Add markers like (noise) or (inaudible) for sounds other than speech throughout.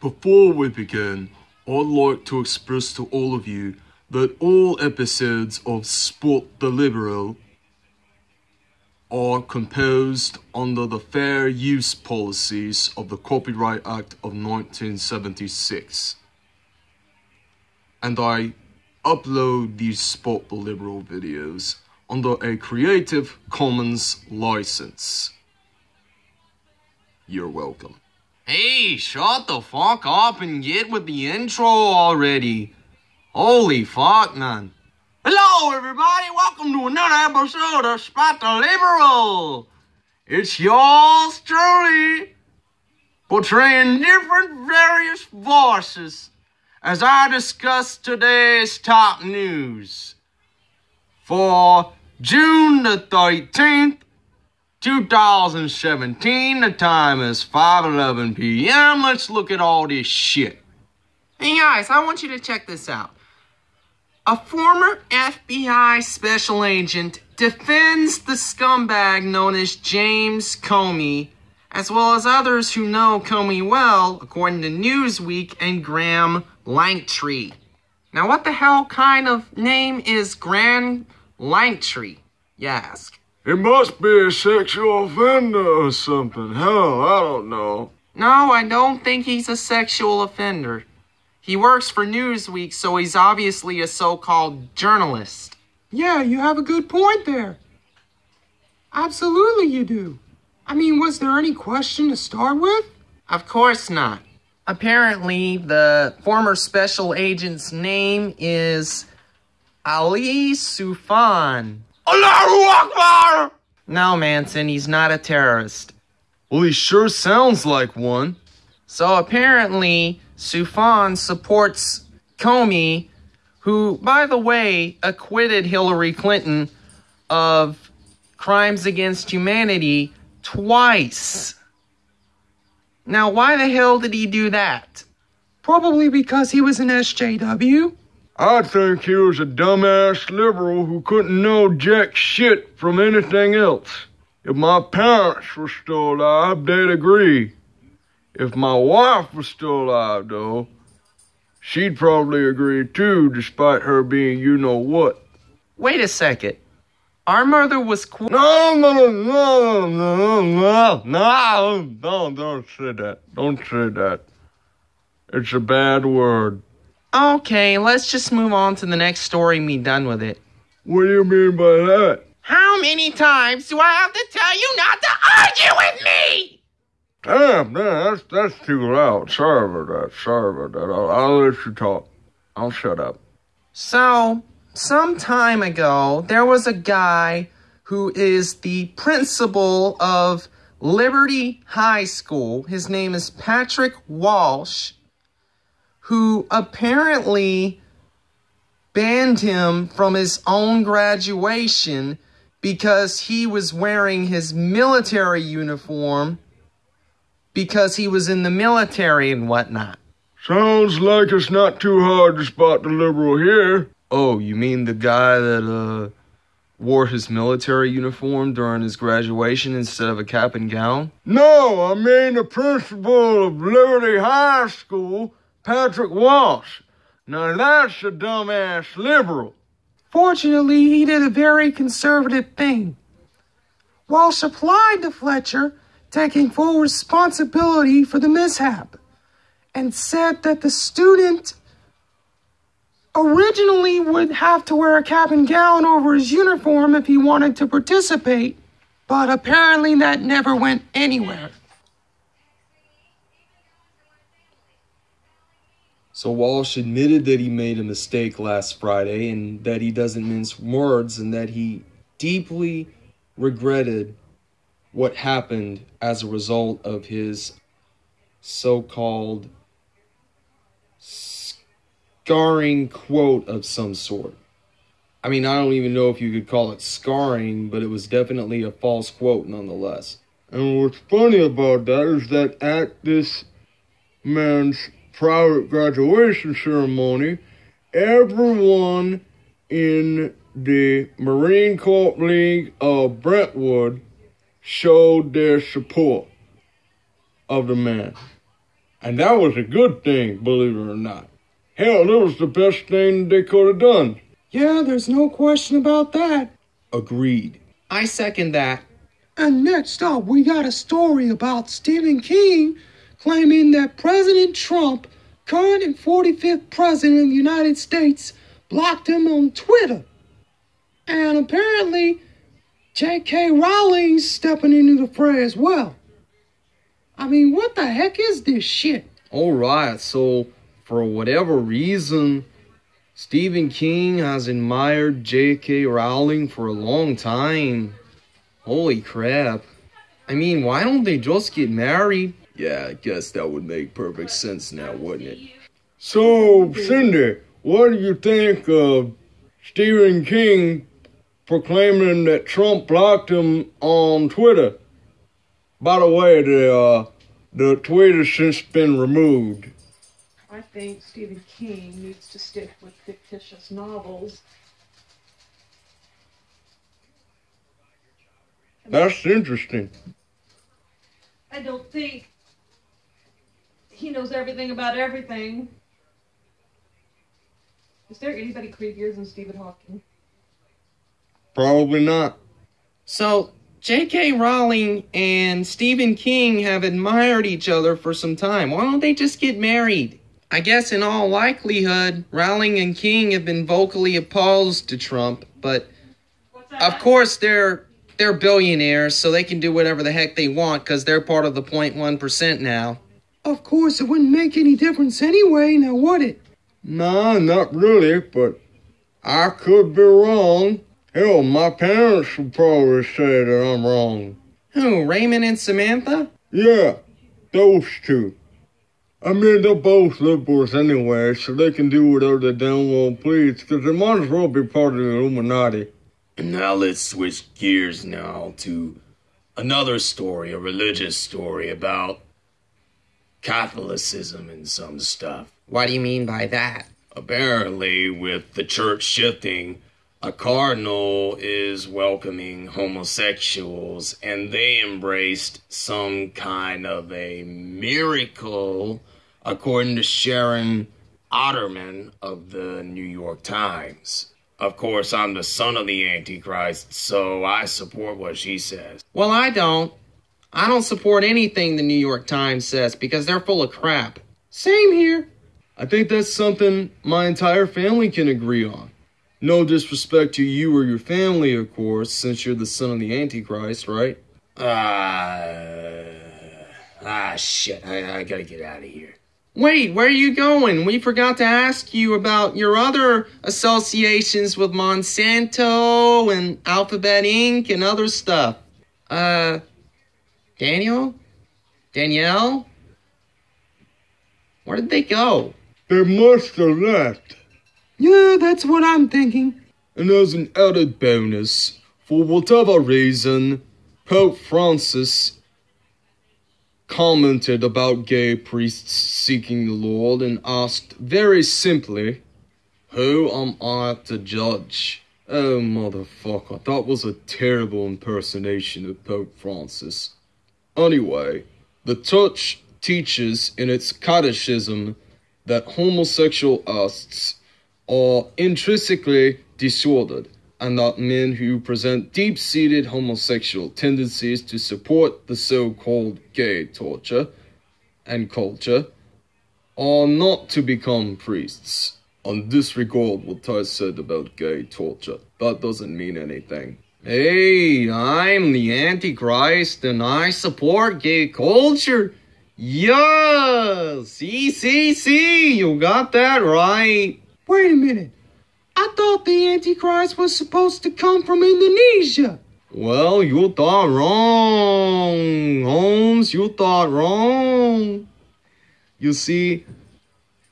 Before we begin, I'd like to express to all of you that all episodes of Spot the Liberal are composed under the fair use policies of the Copyright Act of 1976. And I upload these Spot the Liberal videos under a Creative Commons license. You're welcome. Hey, shut the fuck up and get with the intro already. Holy fuck, man. Hello, everybody. Welcome to another episode of Spot the Liberal. It's yours truly, portraying different various voices as I discuss today's top news for June the 13th, 2017. The time is 5:11 p.m. Let's look at all this shit. Hey guys, I want you to check this out. A former FBI special agent defends the scumbag known as James Comey, as well as others who know Comey well, according to Newsweek and Graham Lanktree. Now, what the hell kind of name is Graham Lanktree, you ask? It must be a sexual offender or something. Hell, I don't know. No, I don't think he's a sexual offender. He works for Newsweek, so he's obviously a so called journalist. Yeah, you have a good point there. Absolutely, you do. I mean, was there any question to start with? Of course not. Apparently, the former special agent's name is Ali Soufan. Allahu Akbar! No, Manson, he's not a terrorist. Well, he sure sounds like one. So apparently, Soufan supports Comey, who, by the way, acquitted Hillary Clinton of crimes against humanity twice. Now, why the hell did he do that? Probably because he was an SJW. I think he was a dumbass liberal who couldn't know jack shit from anything else. If my parents were still alive, they'd agree. If my wife was still alive, though, she'd probably agree too, despite her being you know what. Wait a second. Our mother was qu- No, no, no, no, no, no, no, no, don't say that. Don't say that. It's a bad word. Okay, let's just move on to the next story and be done with it. What do you mean by that? How many times do I have to tell you not to argue with me? Damn, man, that's, that's too loud. Sorry about that. Sorry about that. I'll, I'll let you talk. I'll shut up. So, some time ago, there was a guy who is the principal of Liberty High School. His name is Patrick Walsh, who apparently banned him from his own graduation because he was wearing his military uniform because he was in the military and whatnot. Sounds like it's not too hard to spot the liberal here. Oh, you mean the guy that uh wore his military uniform during his graduation instead of a cap and gown? No, I mean the principal of Liberty High School, Patrick Walsh. Now that's a dumbass liberal. Fortunately, he did a very conservative thing. Walsh applied to Fletcher, taking full responsibility for the mishap, and said that the student originally would have to wear a cap and gown over his uniform if he wanted to participate, but apparently that never went anywhere. So Walsh admitted that he made a mistake last Friday and that he doesn't mince words and that he deeply regretted what happened as a result of his so called scarring quote of some sort. I mean, I don't even know if you could call it scarring, but it was definitely a false quote nonetheless. And what's funny about that is that at this man's private graduation ceremony, everyone in the Marine Corps League of Brentwood showed their support of the man. And that was a good thing, believe it or not. Hell, that was the best thing they could have done. Yeah, there's no question about that. Agreed. I second that. And next up, we got a story about Stephen King claiming that President Trump, current and 45th President of the United States, blocked him on Twitter. And apparently, J.K. Rowling's stepping into the fray as well. I mean, what the heck is this shit? Alright, so for whatever reason, Stephen King has admired J.K. Rowling for a long time. Holy crap. I mean, why don't they just get married? Yeah, I guess that would make perfect sense now, wouldn't it? So, Cindy, what do you think of Stephen King proclaiming that Trump blocked him on Twitter? By the way, the uh, the tweet has since been removed. I think Stephen King needs to stick with fictitious novels. That's interesting. I don't think he knows everything about everything. Is there anybody creepier than Stephen Hawking? Probably not. So, J.K. Rowling and Stephen King have admired each other for some time. Why don't they just get married? I guess in all likelihood, Rowling and King have been vocally opposed to Trump, but of course they're they're billionaires, so they can do whatever the heck they want because they're part of the 0.1% now. Of course, it wouldn't make any difference anyway, now would it? Nah, not really, but I could be wrong. Hell, my parents would probably say that I'm wrong. Who, Raymond and Samantha? Yeah, those two. I mean, they're both liberals anyway, so they can do whatever they damn well please, because they might as well be part of the Illuminati. And now let's switch gears now to another story, a religious story about Catholicism and some stuff. What do you mean by that? Apparently, with the church shifting, a cardinal is welcoming homosexuals, and they embraced some kind of a miracle, according to Sharon Otterman of the New York Times. Of course, I'm the son of the Antichrist, so I support what she says. Well, I don't. I don't support anything the New York Times says because they're full of crap. Same here. I think that's something my entire family can agree on. No disrespect to you or your family, of course, since you're the son of the Antichrist, right? Ah, ah, shit! I, I gotta get out of here. Wait, where are you going? We forgot to ask you about your other associations with Monsanto and Alphabet Inc. and other stuff. Uh, Daniel? Danielle? Where did they go? They must have left. Yeah, that's what I'm thinking. And as an added bonus, for whatever reason, Pope Francis commented about gay priests seeking the Lord and asked very simply, Who am I to judge? Oh, motherfucker, that was a terrible impersonation of Pope Francis. Anyway, the church teaches in its catechism that homosexual acts are intrinsically disordered and that men who present deep seated homosexual tendencies to support the so called gay torture and culture are not to become priests. And disregard what I said about gay torture. That doesn't mean anything. Hey, I'm the Antichrist and I support gay culture. Yes! See, see, see, you got that right. Wait a minute. I thought the Antichrist was supposed to come from Indonesia. Well, you thought wrong, Holmes. You thought wrong. You see,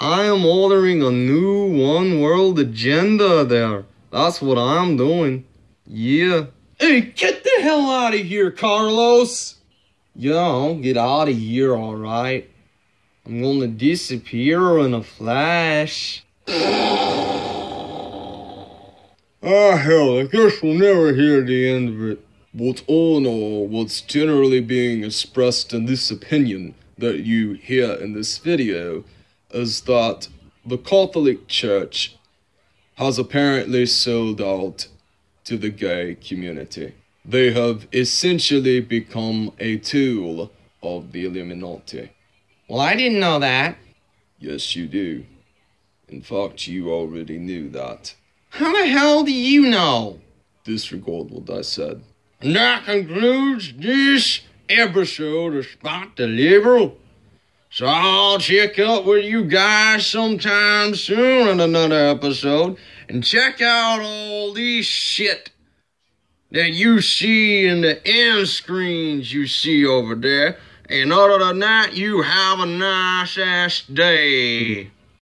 I am ordering a new one world agenda there. That's what I'm doing. Yeah. Hey, get the hell out of here, Carlos! Yeah, I'll get out of here, alright. I'm gonna disappear in a flash. (sighs) Ah, hell, I guess we'll never hear the end of it. But all in all, what's generally being expressed in this opinion, that you hear in this video is that the Catholic Church has apparently sold out to the gay community. They have essentially become a tool of the Illuminati. Well, I didn't know that. Yes, you do. In fact, you already knew that. How the hell do you know? Disregard what I said. And that concludes this episode of Spot the Liberal. So I'll check up with you guys sometime soon in another episode and check out all this shit that you see in the end screens you see over there. And other than that, you have a nice ass day.